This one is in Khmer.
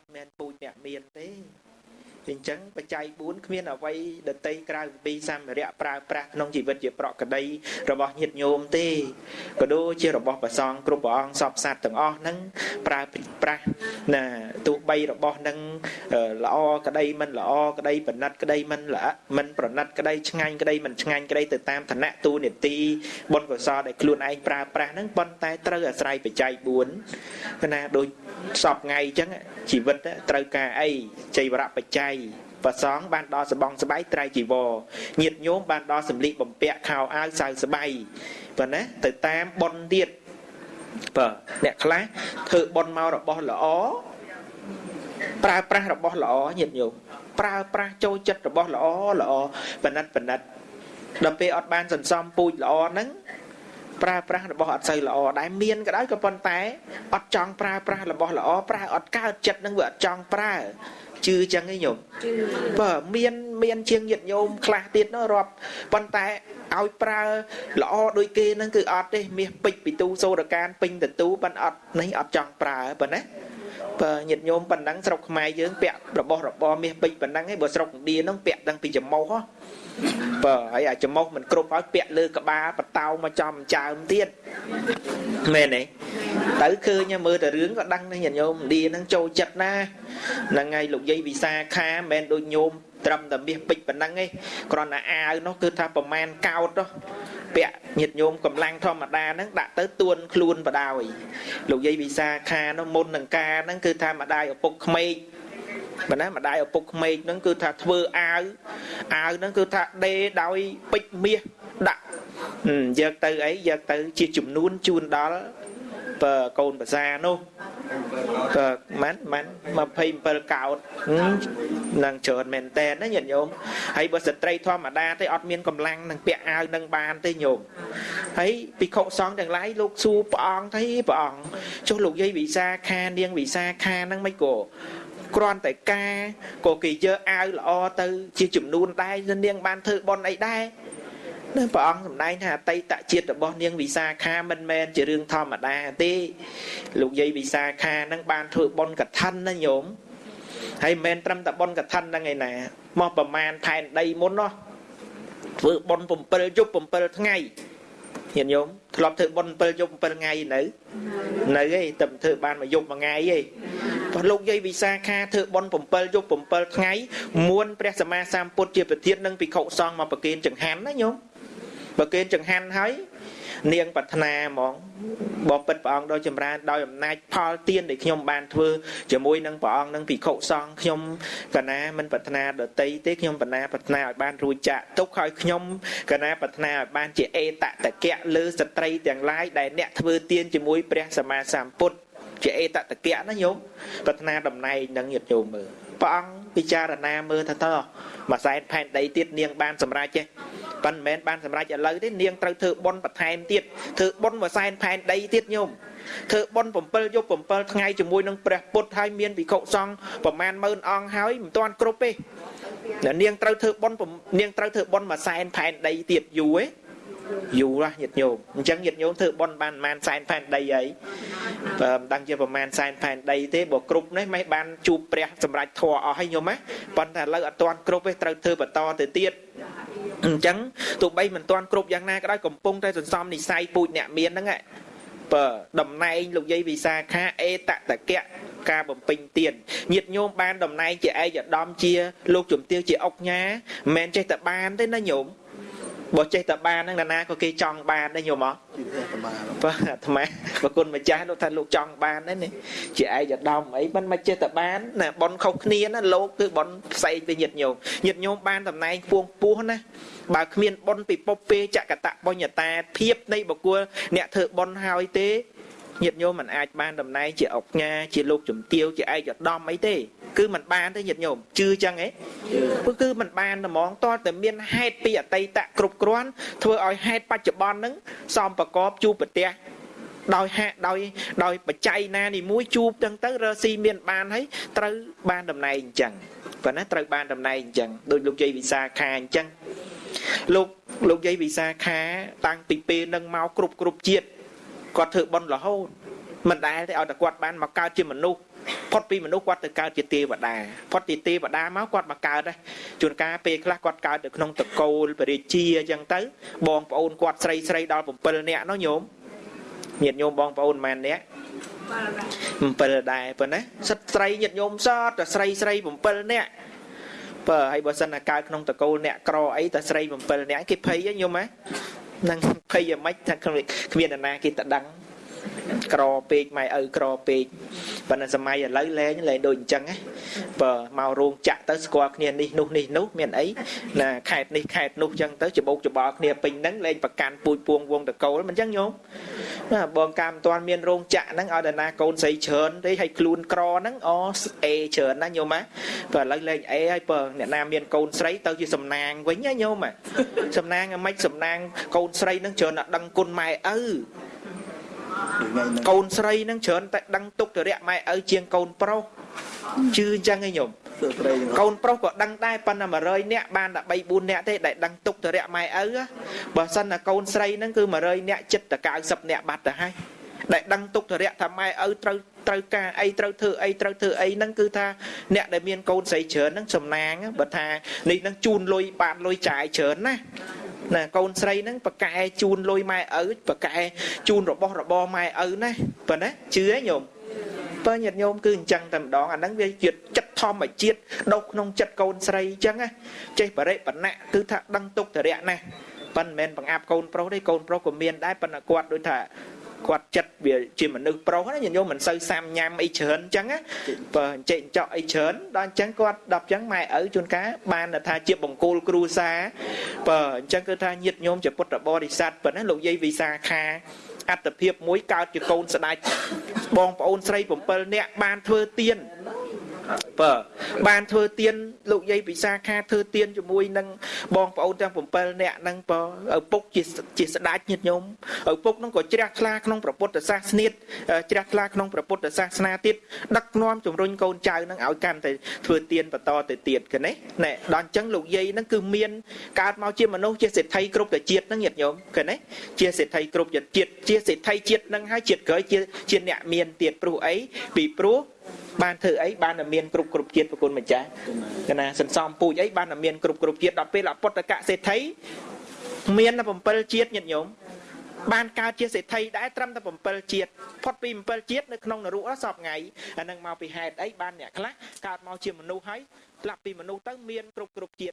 ត់មែនពូជអ្នកមានទេអញ្ចឹងបច្ច័យ4គ្មានអ្វីដតីក្រៅពីសម្ភារៈប្រើប្រាស់ក្នុងជីវិតជាប្រកដីរបស់ញាតិញោមទេក៏ដូចជារបស់ព្រះសង្ឃគ្រប់ព្រះអង្គសពសត្វទាំងអស់ហ្នឹងប្រើប្រាស់ណាទោះបីរបស់ហ្នឹងល្អក្តីមិនល្អក្តីប្រណិតក្តីមិនល្អមិនប្រណិតក្តីឆ្ងាញ់ក្តីមិនឆ្ងាញ់ក្តីទៅតាមឋានៈទូនីតិបុណ្យកុសលដែលខ្លួនឯងប្រើប្រាស់ហ្នឹងប៉ុន្តែត្រូវអាស្រ័យបច្ច័យ4ណាដូចសពថ្ងៃអញ្ចឹង ជីវិតត្រូវការអីចៃវរៈបច្ច័យប្រសងបានដល់សបងស្បៃត្រៃជីវរញាតញោមបានដល់សម្លៀកបំពាក់ខោអាវសៅស្បៃប៉ុណ្ណាទៅតាមប៉ុនទៀតបាទអ្នកខ្លះធ្វើប៉ុនមករបស់ល្អប្រើប្រាស់របស់ល្អញាតញោមប្រើប្រាស់ចូលចិត្តរបស់ល្អល្អបណិតបណិតដល់ពេលអត់បានសន្សំពូជល្អហ្នឹង ប្រើប្រាស់របស់អត់សូវល្អដែរមានក៏ដោយក៏ប៉ុន្តែអត់ចង់ប្រើប្រាស់របស់ល្អប្រើអត់កើតចិត្តនឹងវាអត់ចង់ប្រើជឿចឹងឯងញោមបើមានមានជាងញាតញោមខ្លះទៀតនោះរាប់ប៉ុន្តែឲ្យប្រើល្អដូចគេហ្នឹងគឺអត់ទេមាសពេជ្រពីទូសូរកានពេញតទូប៉ុន្តែអត់នេះអត់ចង់ប្រើប៉ុណ្ណា បើញាតញោមប៉ុណ្ណឹងស្រុកខ្មែរយើងពាក់របស់របរមាសពេជ្រប៉ុណ្ណឹងឯងបើស្រុកឥណ្ឌាហ្នឹងពាក់តាំងពីច្រមុះហ៎បើហើយអាច្រមុះមិនគ្រប់ហើយពាក់លើក្បាលបតោមកចំចើមទៀតមែនទេទៅឃើញមើលតែរឿងក៏ដឹងដែរញាតិញោមឥណ្ឌាហ្នឹងចូលចិត្តណាហ្នឹងហើយលោកយាយវិសាខាមិនមែនដូចញោម ត្រឹមតែមាសពេជ្រប៉ុណ្ណឹងឯងគ្រាន់តែអាវនោះគឺថាប្រមាណកោតនោះពាក់ញាតញោមកម្លាំងធម្មតាហ្នឹងដាក់ទៅទួនខ្លួនបដ ாய் លោកយាយវិសាខានោះមុននឹងការហ្នឹងគឺថាម្ដាយឪពុកក្មេកបើណាម្ដាយឪពុកក្មេកហ្នឹងគឺថាធ្វើអាវអាវហ្នឹងគឺថាដេដោយពេជ្រមាសដាក់យកទៅអីយកទៅជាចំនួនជូនដល់ បើកូនភាសានោះបើម៉ាន់ម៉ាន់27កោតនឹងច្រើនមែនតើណាញាតិញោមហើយបើស្ត្រីធម្មតាទេអត់មានកម្លាំងនឹងពាក់អាវនឹងបានទេញោមហើយពិខុសង្ឃទាំងឡាយលោកសួរព្រះអង្គទេព្រះអង្គចុះលោកយាយវិសាខានាងវិសាខាហ្នឹងមិនក៏គ្រាន់តែការក៏គេយកអាវល្អទៅជាចំនួនដែរនាងបានធ្វើបន់អីដែរ នៅព្រះអង្គសម្ដែងថាអតីតជាតិរបស់នាងវិសាខាមិនមែនជារឿងធម្មតាទេលោកយាយវិសាខានឹងបានធ្វើបន់កឋិនណាញោមហើយមិនមែនត្រឹមតែបន់កឋិនហ្នឹងឯណាមកប្រមាណផែនដីមុននោះធ្វើបន់7យប់7ថ្ងៃញាតិញោមធ្លាប់ធ្វើបុណ្យ7យប់7ថ្ងៃនៅនៅឯតែធ្វើបានមួយយប់មួយថ្ងៃឯងព្រោះលោកយាយវិសាខាធ្វើបុណ្យ7យប់7ថ្ងៃមួនព្រះសម្មាសម្ពុទ្ធជាប្រធាននិងភិក្ខុសង្ឃមកប្រគេនចង្ហាន់ណាញោម ប្រគេនចង្ហាន់ហើយនាងប្រាថ្នាហ្មងបបិទ្ធព្រះអង្គដោយចម្រើនដោយអំណាចផលទានដែលខ្ញុំបានធ្វើជាមួយនឹងព្រះអង្គនឹងភិក្ខុសង្ឃខ្ញុំកណាមិនប្រាថ្នាដតីទេខ្ញុំបណ្ណាប្រាថ្នាឲ្យបានរួចចាក់ទុកឲ្យខ្ញុំកណាប្រាថ្នាឲ្យបានជាអេតតកៈលើស្ត្រីទាំងឡាយដែលអ្នកធ្វើទានជាមួយព្រះសម្មាសម្ពុទ្ធជាអេតតកៈណាញោមប្រាថ្នាតំណែងនឹងញាតិញោមមើលព្រះអង្គពិចារណាមើលថាតើមួយសែនផែនដីទៀតនាងបានសម្រេចទេ ប៉ុន្តែមិនមែនបានសម្រេចឥឡូវទេនាងត្រូវធ្វើបុណ្យបន្ថែមទៀតធ្វើបុណ្យមួយសែនផែនដីទៀតញោមធ្វើបុណ្យ7យប់7ថ្ងៃជាមួយនឹងព្រះពុទ្ធហើយមានភិក្ខុសង្ឃប្រមាណម៉ឺនអង្គហើយមិនទាន់គ្រប់ទេនាងត្រូវធ្វើបុណ្យនាងត្រូវធ្វើបុណ្យមួយសែនផែនដីទៀតយូរទេយូរណាស់ញាតិញោមអញ្ចឹងញាតិញោមធ្វើបន់បានប្រហែលសែនផែនដីអីបើមិនដឹងជាប្រហែលសែនផែនដីទេបើគ្រប់នេះមិនបានជួបព្រះសម្រាប់ធัวអស់ហើយញោមណាប៉ុន្តែឥឡូវអត់ទាន់គ្រប់ទេត្រូវធ្វើបន្តទៅទៀត អញ្ចឹងទោះបីមិនទាន់គ្រប់យ៉ាងណាក៏ដោយកំពុងតែសន្សំនិស័យពូជអ្នកមានហ្នឹងបើតំណែងលោកយាយវិសាខាអេតតកៈការបំពេញទៀនញាតញោមបានតំណែងជាឯកឧត្តមជា លោកជំទាវជាអុកញ៉ាមិនមែនចេះតែបានទេណាញោម បើចេះតែបានហ្នឹងណាក៏គេចង់បានដែរញោមអត់បាទអាត្មាប្រគុណម្ចាស់លោកថាលោកចង់បានដែរនេះជាឯកឧត្តមអីមិនមកចេះតែបានណាប៉ុនខុសគ្នាណាលោកគឺប៉ុនផ្សេងទៅញាតញោមញាតញោមបានតំណែងពួងពោះណាបើគ្មានប៉ុនពីពុបពេចកតបញ្ញតាភាពនៃបុគ្គលអ្នកធ្វើប៉ុនហើយទេញាតិញោមមិនអាចបានតំណែងជាអុកញ៉ាជាលោកជំទាវជាឯកឧត្តមអីទេ គឺมันបានទេញាតិញោមជឿចឹងហ៎គឺគឺมันបានតែហ្មងតើតែមានហេតុពីអតីតគ្រប់គ្រាន់ធ្វើឲ្យហេតុបច្ចុប្បន្នហ្នឹងសំប្រកបជួបប្រទះដោយហាក់ដោយដោយបច្ច័យណានីមួយជួបទាំងទៅរស៊ីមានបានហើយត្រូវបានតំណែងអញ្ចឹងប៉ុន្តែត្រូវបានតំណែងអញ្ចឹងដោយលោកយាយវិសាខាអញ្ចឹងលោកលោកយាយវិសាខាតាំងពីពេលនឹងមកគ្រប់គ្រប់ជាតិគាត់ធ្វើបន់រហូតមិនដែលទេឲ្យតែគាត់បានមកកើតជាមនុស្ស ផុតពីមនុស្សគាត់ទៅកើតជាទេវតាផុតពីទេវតាមកគាត់មកកើតដែរជួនកាលពេលខ្លះគាត់កើតនៅក្នុងតកូលបរិជាអញ្ចឹងទៅ បងប្អូនគាត់ស្រីស្រីដល់7នាក់នោះញោមញាតិញោមបងប្អូនប៉ុន្មាននាក់7ដែរប៉ុណ្ណាសិតស្រីញាតិញោមសតតែស្រីស្រី7នាក់បើហើយបើសិនតែកើតក្នុងតកូលអ្នកក្រអីតែស្រី7នាក់គេភ័យហ៎ញោមហ៎នឹងភ័យយ៉ាងម៉េចថាគ្មានអ្នកណាគេតដឹងក្រពេកម៉ែឪក្រពេក ប៉ុន្តែសម័យឥឡូវលែងលែងដូចអញ្ចឹងណាបើមករោងចាក់ទៅស្គាល់គ្នានេះនោះនេះនោះមានអីណាខេតនេះខេតនោះអញ្ចឹងទៅច្បោកច្បល់គ្នាពេញហ្នឹងលែងប្រកាន់ពូជពួងវងតកូលមិនអញ្ចឹងញោមណាបងកាមមិនទាន់មានរោងចាក់ហ្នឹងឲ្យតាណាកូនស្រីច្រើនទេឲ្យខ្លួនក្រហ្នឹងអអេច្រើនណាញោមណាបើឥឡូវលែងអេហើយបើអ្នកណាមានកូនស្រីទៅជាសំណាងវិញណាញោមសំណាងអាម៉េចសំណាងកូនស្រីហ្នឹងច្រើនតែដឹងគុណម៉ែឪ កូនស្រីនឹងច្រើនតែដឹងទុកទរៈម៉ែឪជាងកូនប្រុសជឿអញ្ចឹងឯងញោមកូនប្រុសក៏ដឹងដែរប៉ុន្តែ100នាក់បានតែ3 4នាក់ទេដែលដឹងទុកទរៈម៉ែឪបើសិនតែកូនស្រីហ្នឹងគឺ100នាក់ចិត្តតែ90នាក់បាត់ទៅហើយដែលដឹងទុកទរៈថាម៉ែឪត្រូវត្រូវការអីត្រូវធ្វើអីត្រូវធ្វើអីហ្នឹងគឺថាអ្នកដែលមានកូនស្រីច្រើនហ្នឹងសំណាងបើថានេះហ្នឹងជូនលុយបានលុយចាយច្រើនណា ណាកូនស្រីហ្នឹងប្រកែជូនលុយម៉ែឪប្រកែជូនរបស់របរម៉ែឪណាប៉ុណ្ណាជឿហ៎ញោមបើញាតិញោមគឺអញ្ចឹងតែម្ដងអាហ្នឹងវាជាចិត្តធម្មជាតិដុសក្នុងចិត្តកូនស្រីអញ្ចឹងណាចេះបរិបណៈគឺថាដឹងទុកតរៈណាប៉ុន្តែមិនមែនបង្អាប់កូនប្រុសទេកូនប្រុសក៏មានដែរប៉ុន្តែគាត់ដូចថា គាត់ចិត្តវាជាមនុស្សប្រុសណាញាតិញោមមិនសូវសាំញ៉ាំអីច្រើនអញ្ចឹងណាបើអញ្ចេកអញ្ចក់អីច្រើនដល់អញ្ចឹងគាត់ដល់អញ្ចឹងម៉ែឪជួនកាលបានថាជាបង្គោលគ្រួសារបើអញ្ចឹងគឺថាញាតិញោមជាពុទ្ធបរិស័ទប៉ុណ្ណាលោកយាយវិសាខាអត្តភាពមួយកើតជាកូនស្ដេចបងប្អូនស្រី7នាក់បានធ្វើទៀន បើបានធ្វើទៀនលោកយាយពិសាខាធ្វើទៀនជាមួយនឹងបងប្អូនទាំង7នាក់ហ្នឹងបើឪពុកជាជាស្ដេចញាតិញោមឪពុកហ្នឹងក៏ជ្រះថ្លាក្នុងព្រះពុទ្ធសាសនាជ្រះថ្លាក្នុងព្រះពុទ្ធសាសនាទៀតដឹកនាំជំរុញកូនចៅហ្នឹងឲ្យកាន់តែធ្វើទៀនបន្តទៅទៀតកណេះណែដល់អញ្ចឹងលោកយាយហ្នឹងគឺមានកើតមកជាមនុស្សជាសេដ្ឋីគ្រប់តែជាតិហ្នឹងញាតិញោមកណេះជាសេដ្ឋីគ្រប់ជាតិជាសេដ្ឋីជាតិហ្នឹងហើយជាតិក្រោយជាជាអ្នកមានទៀតព្រោះអីពីព្រោះ បានធ្វើអីបានតែមានគ្រប់គ្រប់ជាតិប្រគុណម្ចាស់កណាសន្សំពូជអីបានតែមានគ្រប់គ្រប់ជាតិដល់ពេលអពុទ្ធកសេដ្ឋីមានតែ7ជាតិញាតិញោមបានកើតជាសេដ្ឋីដែរត្រឹមតែ7ជាតិផុតពី7ជាតិនៅក្នុងនរកសពថ្ងៃអានឹងមកពីហេតុអីបានអ្នកខ្លះកើតមកជាមនុស្សហើយផ្លាប់ពីមនុស្សទៅមានគ្រប់គ្រប់ជាតិ